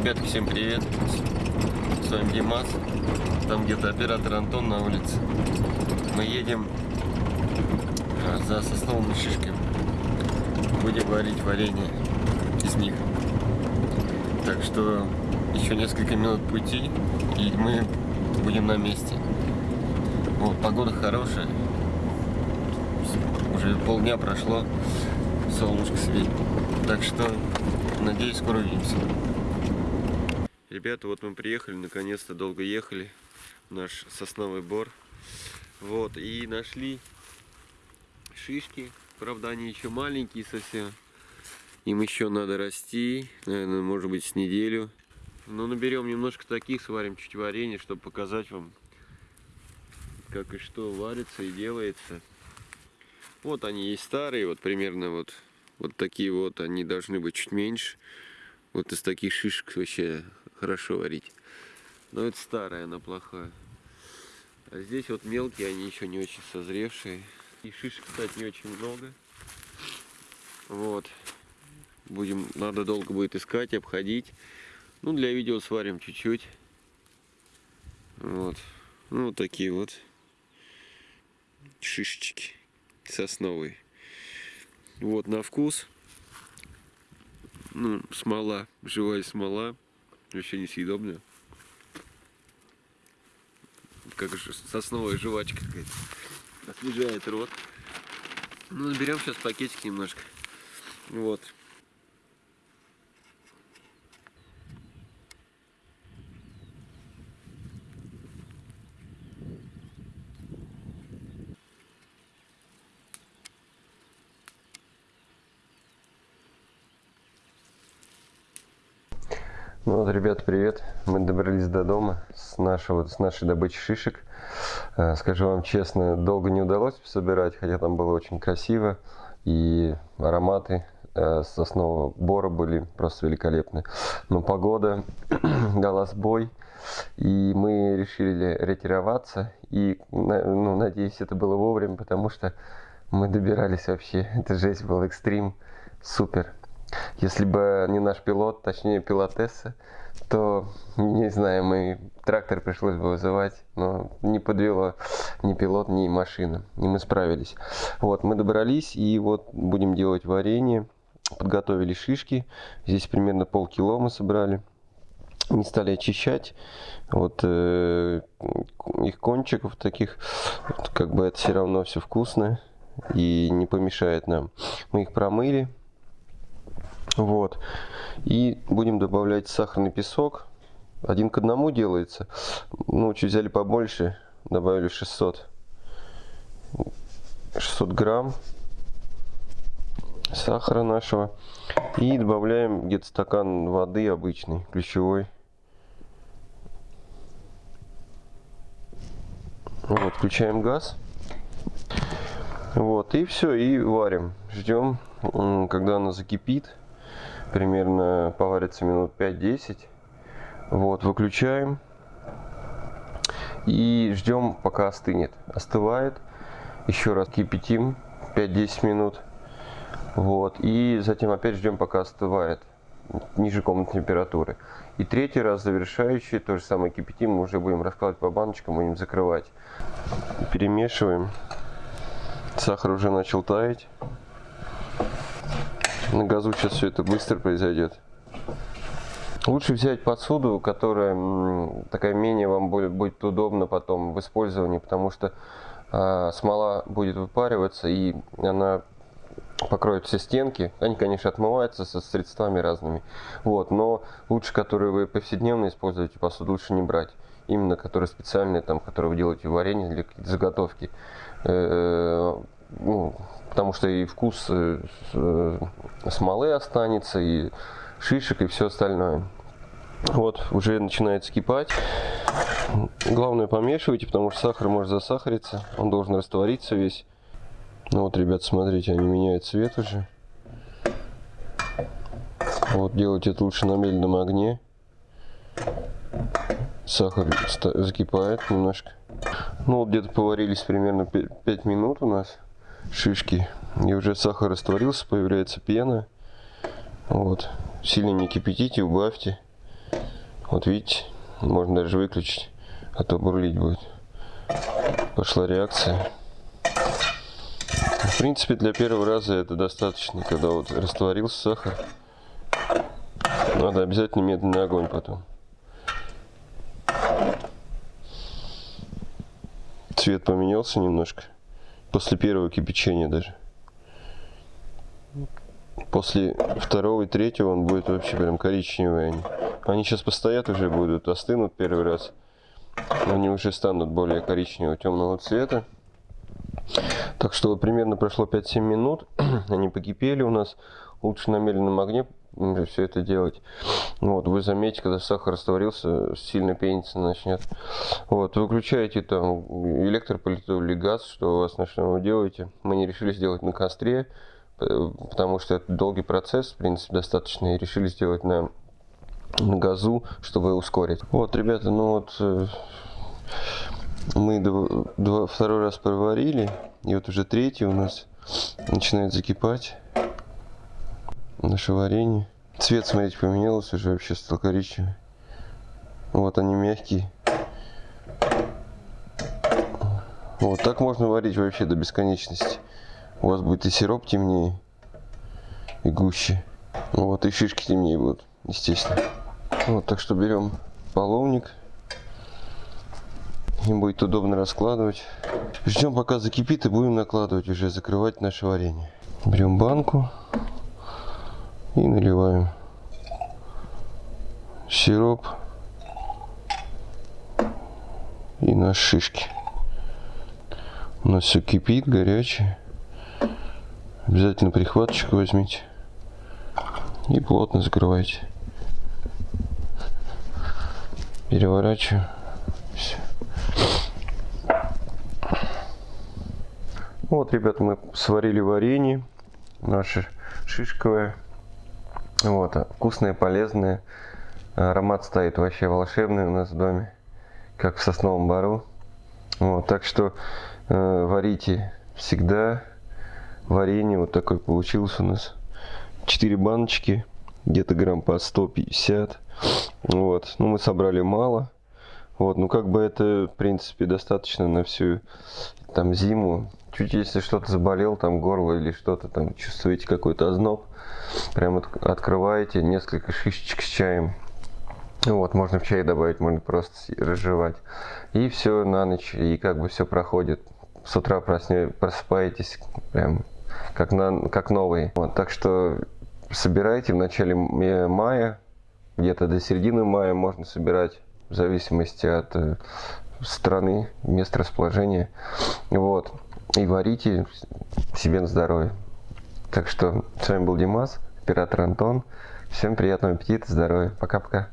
Ребятки, всем привет! С вами Димас. Там где-то оператор Антон на улице. Мы едем а, за сосновыми шишками. Будем варить варенье из них. Так что еще несколько минут пути, и мы будем на месте. Вот, погода хорошая. Уже полдня прошло, солнышко светит. Так что, надеюсь, скоро увидимся. Ребята, вот мы приехали, наконец-то долго ехали. Наш сосновый бор. Вот, и нашли шишки. Правда, они еще маленькие совсем. Им еще надо расти, наверное, может быть, с неделю. Но наберем немножко таких, сварим чуть варенье, чтобы показать вам, как и что варится и делается. Вот они есть старые, вот примерно вот, вот такие вот, они должны быть чуть меньше. Вот из таких шишек вообще хорошо варить. Но это старая, она плохая. А здесь вот мелкие, они еще не очень созревшие. И шишек, кстати, не очень много. Вот. Будем, надо долго будет искать, обходить. Ну, для видео сварим чуть-чуть. Вот. Ну, вот такие вот шишечки сосновые. Вот на вкус. Ну, смола, живая смола. Вообще несъедобная. Как же сосновая жвачка какая-то. Освежает рот. Ну, наберем сейчас пакетик немножко. Вот. Ну вот, ребят, привет. Мы добрались до дома с нашего, с нашей добычи шишек. Э, скажу вам честно, долго не удалось собирать, хотя там было очень красиво. И ароматы э, соснового бора были просто великолепны. Но погода дала сбой, и мы решили ретироваться. И, ну, надеюсь, это было вовремя, потому что мы добирались вообще. Это жесть был экстрим. Супер. Если бы не наш пилот, точнее пилотесса, то, не знаю, мы трактор пришлось бы вызывать, но не подвело ни пилот, ни машина, и мы справились. Вот, мы добрались, и вот будем делать варенье, подготовили шишки, здесь примерно полкило мы собрали. Не стали очищать, вот э, их кончиков таких, как бы это все равно все вкусно и не помешает нам. Мы их промыли, вот. И будем добавлять сахарный песок. Один к одному делается. Ну, чуть взяли побольше, добавили 600. 600 грамм сахара нашего. И добавляем где-то стакан воды обычный, ключевой. Вот, включаем газ. Вот, и все, и варим. Ждем, когда она закипит примерно поварится минут 5-10. Вот, выключаем. И ждем, пока остынет. Остывает. Еще раз кипятим 5-10 минут. Вот, и затем опять ждем, пока остывает ниже комнатной температуры. И третий раз завершающий, то же самое кипятим, мы уже будем раскладывать по баночкам, будем закрывать. Перемешиваем. Сахар уже начал таять. На газу сейчас все это быстро произойдет. Лучше взять посуду, которая такая менее вам будет, будет удобно потом в использовании, потому что э, смола будет выпариваться и она покроет все стенки. Они, конечно, отмываются со средствами разными. Вот, но лучше, которые вы повседневно используете посуду, лучше не брать. Именно которые специальные, там, которые вы делаете варенье для заготовки. Э -э ну, потому что и вкус э, э, смолы останется, и шишек, и все остальное. Вот, уже начинает скипать. Главное помешивайте, потому что сахар может засахариться. Он должен раствориться весь. Ну вот, ребят, смотрите, они меняют цвет уже. Вот, делать это лучше на медленном огне. Сахар закипает немножко. Ну вот, где-то поварились примерно 5 минут у нас шишки. И уже сахар растворился, появляется пена. Вот. Сильно не кипятите, убавьте. Вот видите, можно даже выключить, а то бурлить будет. Пошла реакция. В принципе, для первого раза это достаточно, когда вот растворился сахар. Надо обязательно медленный огонь потом. Цвет поменялся немножко. После первого кипячения даже. После второго и третьего он будет вообще прям коричневый. Они, они сейчас постоят уже будут, остынут первый раз. Они уже станут более коричневого темного цвета. Так что вот примерно прошло 5-7 минут. Они покипели у нас. Лучше на медленном огне все это делать. Вот, вы заметите, когда сахар растворился, сильно пениться начнет. Вот, выключаете там электроплиту или газ, что у вас вы делаете. Мы не решили сделать на костре, потому что это долгий процесс, в принципе, достаточно, и решили сделать на, газу, чтобы ускорить. Вот, ребята, ну вот э, мы два, второй раз проварили, и вот уже третий у нас начинает закипать наше варенье. Цвет, смотрите, поменялся, уже вообще стал коричневый. Вот они мягкие. Вот так можно варить вообще до бесконечности. У вас будет и сироп темнее, и гуще. Вот, и шишки темнее будут, естественно. Вот, так что берем половник. Им будет удобно раскладывать. Ждем пока закипит и будем накладывать уже, закрывать наше варенье. Берем банку и наливаем сироп и на шишки. У нас все кипит, горячее. Обязательно прихваточку возьмите и плотно закрывайте. Переворачиваю. Все. Вот, ребята, мы сварили варенье наше шишковое. Вот, а вкусное, полезное. Аромат стоит вообще волшебный у нас в доме, как в сосновом бару. Вот, так что э, варите всегда. Варенье вот такое получилось у нас. 4 баночки, где-то грамм по 150. Вот, ну мы собрали мало. Вот, ну как бы это, в принципе, достаточно на всю там зиму. Чуть если что-то заболел, там горло или что-то там, чувствуете какой-то озноб, прям от, открываете несколько шишечек с чаем. Вот, можно в чай добавить, можно просто разжевать. И все на ночь, и как бы все проходит. С утра просне, просыпаетесь прям как, на, как новый. Вот, так что собирайте в начале мая, где-то до середины мая можно собирать, в зависимости от э, страны, мест расположения. Вот. И варите себе на здоровье. Так что с вами был Димас, оператор Антон. Всем приятного аппетита, здоровья. Пока-пока.